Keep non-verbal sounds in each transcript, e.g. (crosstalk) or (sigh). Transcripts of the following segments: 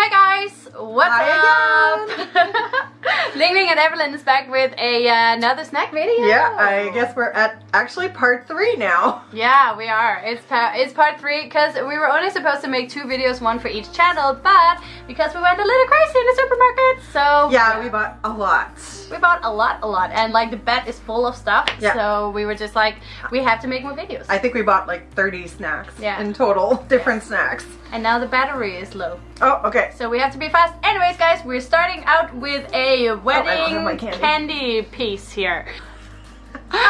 Hi guys, what's Hi up? (laughs) Ling Ling and Evelyn is back with a, uh, another snack video. Yeah, I guess we're at actually part three now. (laughs) Yeah, we are. It's pa it's part three because we were only supposed to make two videos, one for each channel, but because we went a little crazy in the supermarket, so Yeah, we bought a lot. we bought a lot, a lot, and like the bed is full of stuff. Yeah. So we were just like, we have to make more videos. I think we bought like 30 snacks Yeah. in total, (laughs) different snacks. and now the battery is low, Oh, okay. so we have to be fast. Anyways, guys, we're starting out with a oh, wedding have my candy. candy piece here.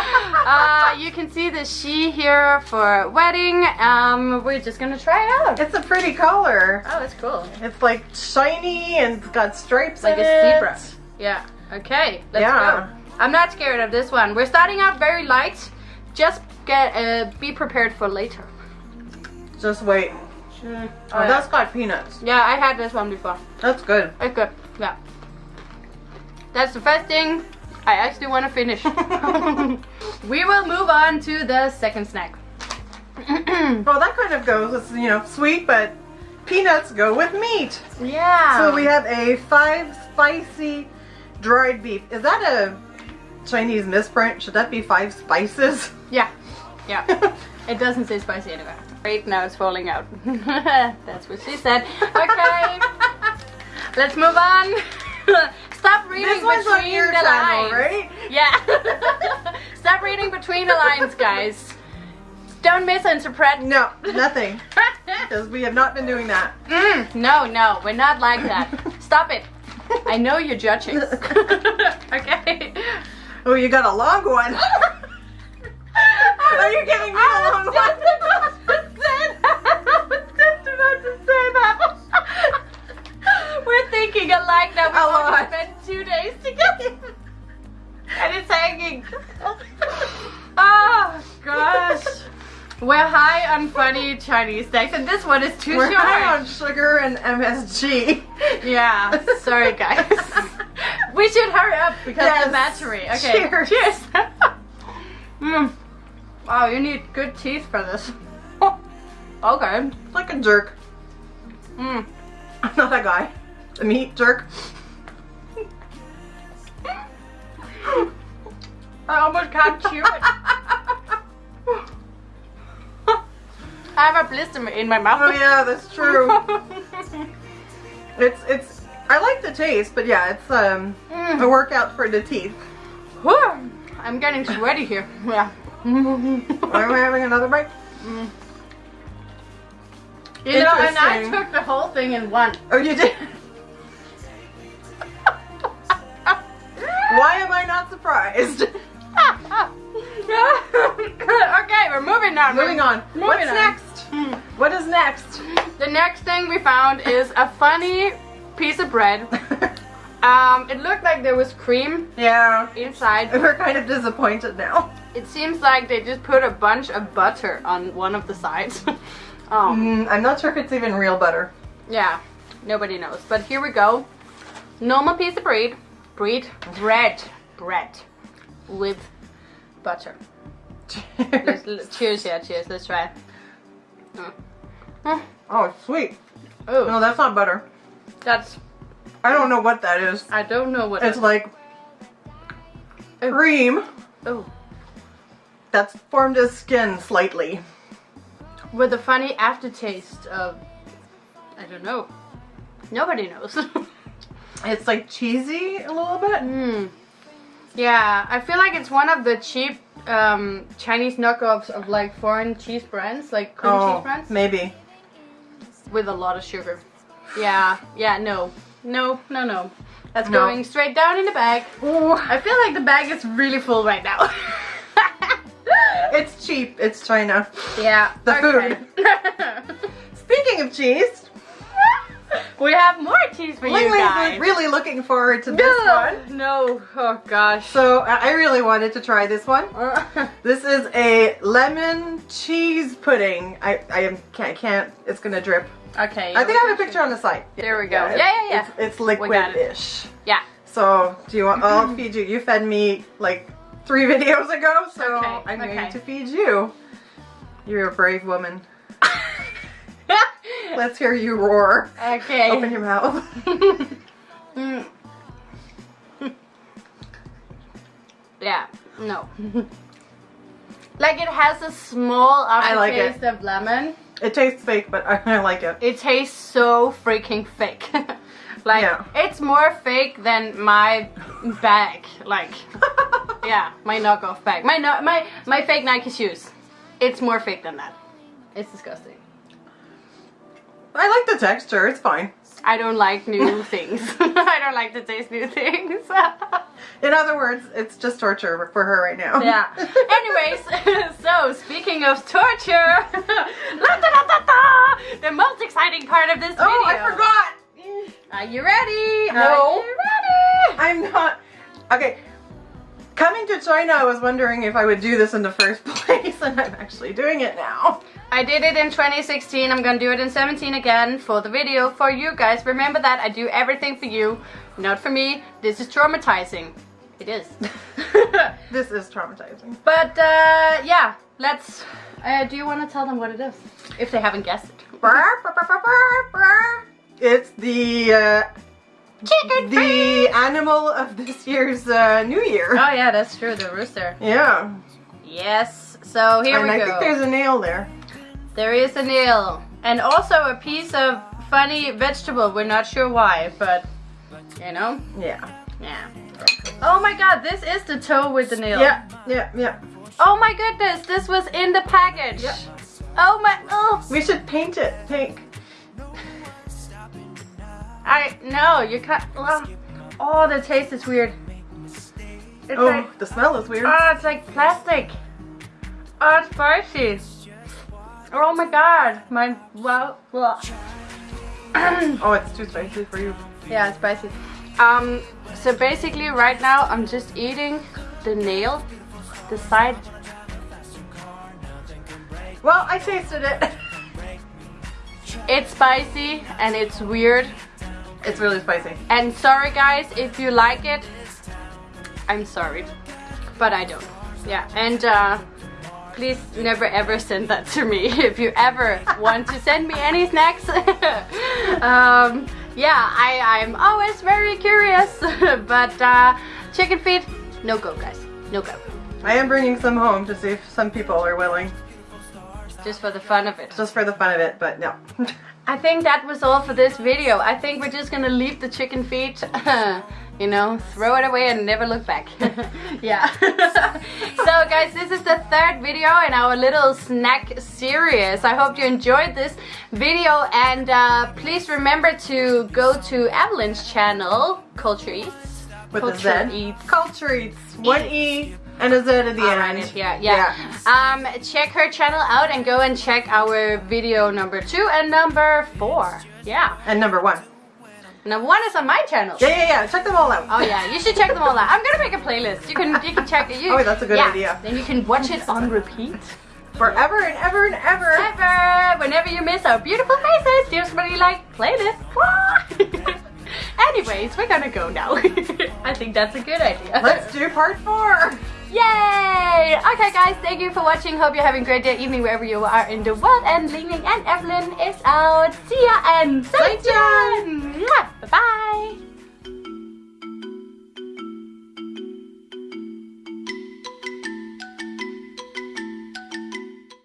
(laughs) uh, you can see the she here for wedding. Um, we're just gonna try it out. It's a pretty color. Oh, it's cool. It's like shiny and it's got stripes Like in a it. zebra. Yeah. Okay. Let's Yeah. go. I'm not scared of this one. We're starting out very light. Just get uh, be prepared for later. Just wait. Oh, Oh, yeah. that's got peanuts. Yeah, I had this one before. That's good. It's good. Yeah. That's the first thing I actually want to finish. (laughs) we will move on to the second snack. (clears throat) Well, that kind of goes. It's, you know, sweet, but peanuts go with meat. yeah. So we have a five spicy dried beef. Is that a Chinese misprint? Should that be five spices? (laughs) Yeah. Yeah. (laughs) it doesn't say spicy anywhere. Right now it's falling out. That's what she said. Okay. Let's move on. Stop reading This one's on between your the channel, lines. right? Yeah. (laughs) Stop reading between the lines, guys. Don't misinterpret. No, nothing. (laughs) Because we have not been doing that. Mm, no, no, we're not like that. (laughs) Stop it. I know you're judging. okay. Oh, you got a long one. We're high on funny Chinese snacks, and this one is too We're short. high on sugar and MSG. (laughs) Yeah, sorry guys. (laughs) we should hurry up because of the Yes. battery. Okay, Cheers. cheers. (laughs) mm. Wow, you need good teeth for this. okay. like a jerk. Mm. I'm not that guy. A meat jerk. I almost can't chew it. I have a blister in my mouth. Oh yeah, that's true. (laughs) It's it's. I like the taste, but yeah, it's um a Mm. workout for the teeth. Whew. I'm getting sweaty here. Yeah. (laughs) Are we having another bite? You know, and I took the whole thing in one. Oh, you did. Why am I not surprised? (laughs) okay, we're moving on. Moving on. Moving What's on. next? Hmm. What is next? The next thing we found is a funny piece of bread. (laughs) Um, it looked like there was cream yeah, inside. we're kind of disappointed now. It seems like they just put a bunch of butter on one of the sides. (laughs) um, Mm, I'm not sure if it's even real butter. yeah, nobody knows. But here we go. Normal piece of bread, bread, bread, bread with butter. (laughs) Let's, cheers, yeah, cheers. Let's try. Oh, it's sweet. Oh, No, that's not butter. that's. I don't know what that is. I don't know what. It's it- like Oh. cream oh, that's formed as skin slightly. with a funny aftertaste of. I don't know. Nobody knows. (laughs) It's like cheesy a little bit. Mm. Yeah, I feel like it's one of the cheap um, Chinese knockoffs of like foreign cheese brands, like cream cheese Oh, brands, maybe. with a lot of sugar. Yeah, yeah, no, no, no, no. That's No. going straight down in the bag. Ooh, I feel like the bag is really full right now. (laughs) it's cheap. It's China. yeah, The food. (laughs) Speaking of cheese, (laughs) we have more cheese for Ling you guys. really looking forward to this no, one. no, oh gosh. So I really wanted to try this one. (laughs) This is a lemon cheese pudding. I I am can't can't. It's gonna drip. okay. I think I have a picture on the site. There we go. Yeah, yeah, yeah. It's, it's We got it. liquid-ish. Yeah. So do you want? I'll feed you. You fed me like three (laughs) videos ago, so Okay, I'm okay. going to feed you. You're a brave woman. Let's hear you roar. Okay. Open your mouth. Mm. (laughs) yeah, no. like it has a small I like it. aftertaste of lemon. It tastes fake, but I, (laughs) I like it. It tastes so freaking fake. (laughs) like Yeah. it's more fake than my bag. Like yeah, my knockoff bag. My no, my my fake Nike shoes. It's more fake than that. It's disgusting. I like the texture. It's fine. I don't like new (laughs) things. (laughs) I don't like to taste new things. (laughs) In other words, it's just torture for her right now. yeah. Anyways, so speaking of torture, la, da, da, da, the most exciting part of this video. oh, I forgot. Are you ready? No. Are you ready? I'm not. Okay. Coming to China, I was wondering if I would do this in the first (laughs) place, and I'm actually doing it now. I did it in 2016. I'm gonna do it in 17 again for the video for you guys. Remember that I do everything for you, not for me. This is traumatizing. It is. (laughs) This is traumatizing. but uh, yeah, let's. Uh, do you want to tell them what it is? If they haven't guessed it. It's the uh, Chicken the animal of this year's uh, New Year. Oh yeah, that's true. The rooster. Yeah. Yes. So here and we I go. I think there's a nail there. There is a nail. And also a piece of funny vegetable. We're not sure why, but you know? Yeah. Yeah. Oh my god, this is the toe with the nail. Yeah, yeah, yeah. Oh my goodness, this was in the package. Yep. Oh my oh We should paint it pink. I no, you can't oh, oh the taste is weird. It's Oh, like the smell is weird. oh it's like plastic. Oh it's spicy. Oh my god. My well well (clears throat) Oh, it's too spicy for you. Yeah, it's spicy. Um, so basically right now I'm just eating the nail, the side. Well, I tasted it. (laughs) It's spicy and it's weird. It's really spicy. And sorry guys, if you like it, I'm sorry, but I don't. Yeah, and uh, please never ever send that to me (laughs) if you ever want to send me any snacks. (laughs) um, yeah, I, I'm always very curious, (laughs) but uh, chicken feet, no go guys, no go. I am bringing some home to see if some people are willing. Just for the fun of it. Just for the fun of it, but no. I think that was all for this video. I think we're just gonna leave the chicken feet, (laughs) you know, throw it away and never look back. (laughs) yeah. (laughs) so guys, this is the third video in our little snack series. I hope you enjoyed this video and uh, please remember to go to Evelyn's channel, Culture Eats. With Culture Eats. Culture Eats. One E and Z at the end. it here. Yeah. Um, check her channel out and go and check our video number two and number four. Yeah. And number one. Number one is on my channel. Yeah, yeah, yeah. Check them all out. Oh yeah, you should check them all out. I'm gonna make a playlist. You can you can check it. You, Oh, that's a good yeah. idea. Then you can watch it on repeat. Forever and ever and ever. Ever, whenever you miss our beautiful faces, just really like playlist. (laughs) Anyways, we're gonna go now. (laughs) I think that's a good idea. Let's do part four. Yay! Okay guys, thank you for watching. Hope you're having a great day, evening, wherever you are in the world. And Ling Ling and Evelyn is out. See ya and 再见! Bye bye!